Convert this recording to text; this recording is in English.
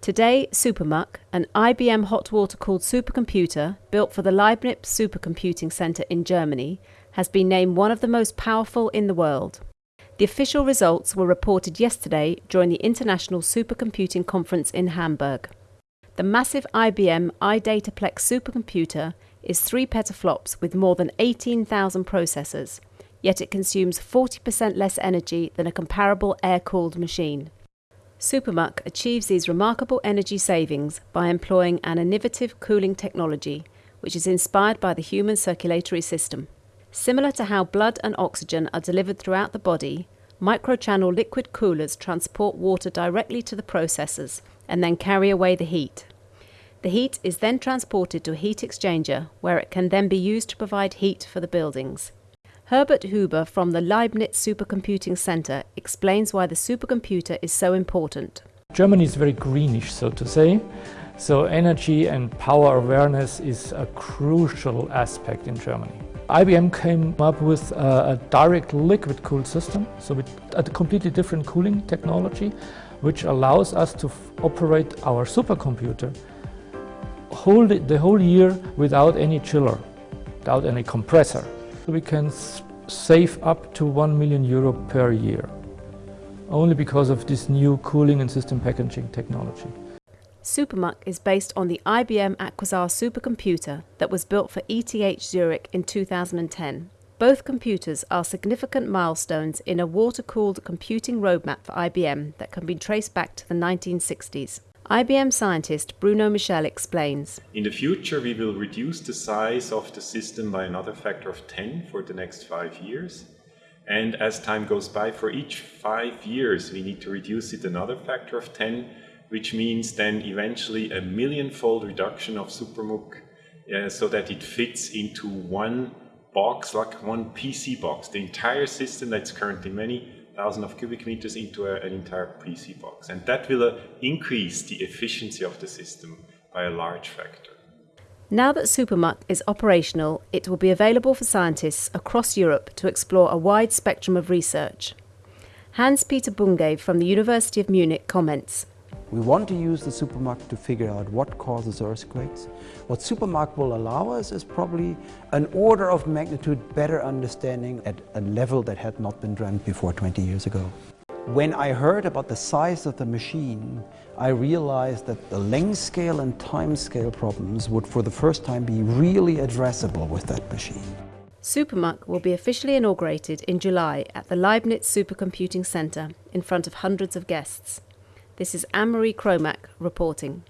Today, SuperMUC, an IBM hot water cooled supercomputer built for the Leibniz Supercomputing Center in Germany, has been named one of the most powerful in the world. The official results were reported yesterday during the International Supercomputing Conference in Hamburg. The massive IBM iDataplex supercomputer is 3 petaflops with more than 18,000 processors, yet it consumes 40% less energy than a comparable air cooled machine. SuperMUC achieves these remarkable energy savings by employing an innovative cooling technology, which is inspired by the human circulatory system. Similar to how blood and oxygen are delivered throughout the body, microchannel liquid coolers transport water directly to the processors and then carry away the heat. The heat is then transported to a heat exchanger where it can then be used to provide heat for the buildings. Herbert Huber from the Leibniz Supercomputing Center explains why the supercomputer is so important. Germany is very greenish, so to say. So energy and power awareness is a crucial aspect in Germany. IBM came up with a, a direct liquid cooled system, so with a completely different cooling technology, which allows us to operate our supercomputer whole, the whole year without any chiller, without any compressor we can save up to 1 million euro per year, only because of this new cooling and system packaging technology. SuperMUC is based on the IBM Aquasar supercomputer that was built for ETH Zurich in 2010. Both computers are significant milestones in a water cooled computing roadmap for IBM that can be traced back to the 1960s. IBM scientist Bruno Michel explains. In the future, we will reduce the size of the system by another factor of 10 for the next five years. And as time goes by, for each five years, we need to reduce it another factor of 10, which means then eventually a million-fold reduction of SuperMUC uh, so that it fits into one box, like one PC box. The entire system that's currently many thousand of cubic meters into a, an entire PC box. And that will uh, increase the efficiency of the system by a large factor. Now that SuperMUC is operational, it will be available for scientists across Europe to explore a wide spectrum of research. Hans-Peter Bunge from the University of Munich comments. We want to use the SuperMUC to figure out what causes earthquakes. What SuperMUC will allow us is probably an order of magnitude better understanding at a level that had not been dreamt before 20 years ago. When I heard about the size of the machine, I realized that the length scale and time scale problems would for the first time be really addressable with that machine. SuperMUC will be officially inaugurated in July at the Leibniz Supercomputing Centre in front of hundreds of guests. This is Anne-Marie Cromack reporting.